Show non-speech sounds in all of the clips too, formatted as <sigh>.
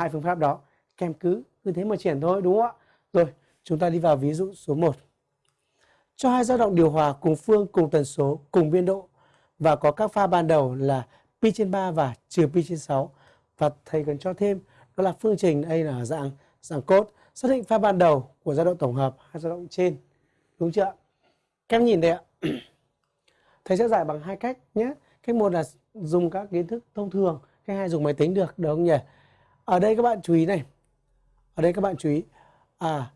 hai phương pháp đó. Kèm cứ cứ thế mà triển thôi, đúng không ạ? Rồi, chúng ta đi vào ví dụ số 1 cho hai dao động điều hòa cùng phương, cùng tần số, cùng biên độ. Và có các pha ban đầu là pi trên 3 và trừ pi trên 6 và thầy cần cho thêm, đó là phương trình đây là dạng dạng cốt xác định pha ban đầu của dao động tổng hợp, hai dao động trên. Đúng chưa các em nhìn đây ạ. <clears throat> Thầy sẽ giải bằng hai cách nhé. Cách một là dùng các kiến thức thông thường, cách hai dùng máy tính được được không nhỉ? Ở đây các bạn chú ý này. Ở đây các bạn chú ý. À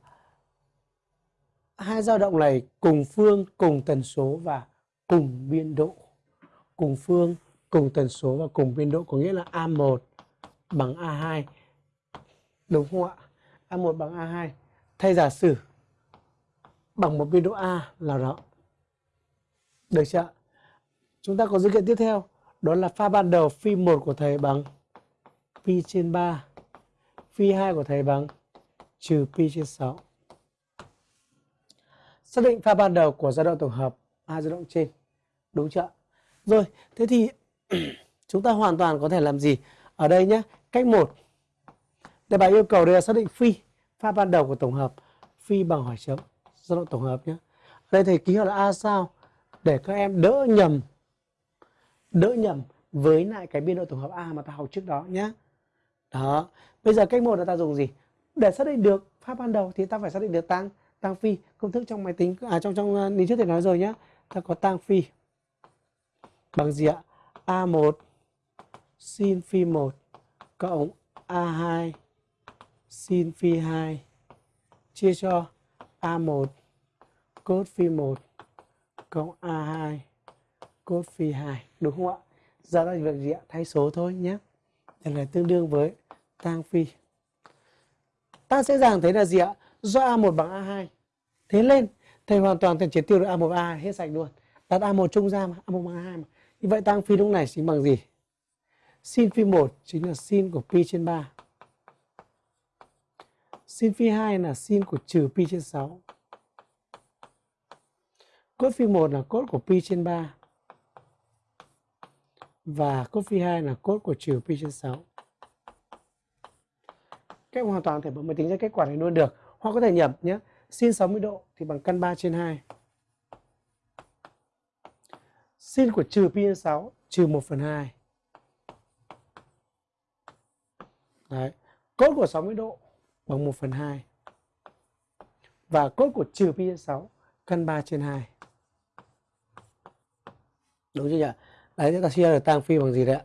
hai dao động này cùng phương, cùng tần số và cùng biên độ. Cùng phương, cùng tần số và cùng biên độ có nghĩa là A1 bằng A2 đúng không ạ? A1 bằng A2 thay giả sử bằng một biên độ A là đó được chưa chúng ta có dữ kiện tiếp theo. Đó là pha ban đầu phi 1 của thầy bằng pi trên 3 phi 2 của thầy bằng trừ pi trên 6 xác định pha ban đầu của dao động tổng hợp, hai dao động trên. Đúng chưa rồi, thế thì <clears throat> chúng ta hoàn toàn có thể làm gì ở đây nhé? Cách một. Đề bài yêu cầu đây là xác định phi, pha ban đầu của tổng hợp, phi bằng hỏi chấm dao động tổng hợp nhé. Ở đây thầy ký hiệu là a sao? Để các em đỡ nhầm đỡ nhầm với lại cái biên độ tổng hợp a mà ta học trước đó nhé đó. Bây giờ cách một là ta dùng gì? Để xác định được pháp ban đầu thì ta phải xác định được tăng tăng phi, công thức trong máy tính à trong trong à, lý trước thì nói rồi nhá. Ta có tăng phi. Bằng gì ạ? A1 sin phi 1 cộng a2 sin phi 2 chia cho a1 cos phi 1 cộng a2 cos phi 2 đúng không ạ? Giờ là việc gì ạ? Thay số thôi nhé đây là tương đương với tang phi. Ta sẽ dàng thấy là gì ạ? Do A1 bằng A2 thế lên, thầy hoàn toàn thể triệt tiêu được A1 A2 hết sạch luôn. Đặt A1 trung ra mà A1 bằng A2 mà. Như vậy tăng phi lúc này chính bằng gì? Sin phi 1 chính là sin của pi trên 3 sin phi 2 là sin của trừ pi trên 6 cốt phi 1 là cốt của pi trên 3 và cốt phi 2 là cốt của trừ pi trên 6 các em hoàn toàn thể bấm máy tính ra kết quả này luôn được. Hoặc có thể nhập nhé sin 60 độ thì bằng căn 3 trên 2 sin của trừ pi 6 trừ 1 phần 2 Đấy. Cốt của 60 độ bằng 1 phần 2 và cốt của trừ pi 6 căn 3 trên 2 đúng chưa nhỉ? Đấy chúng ta chia được tang phi bằng gì đấy ạ?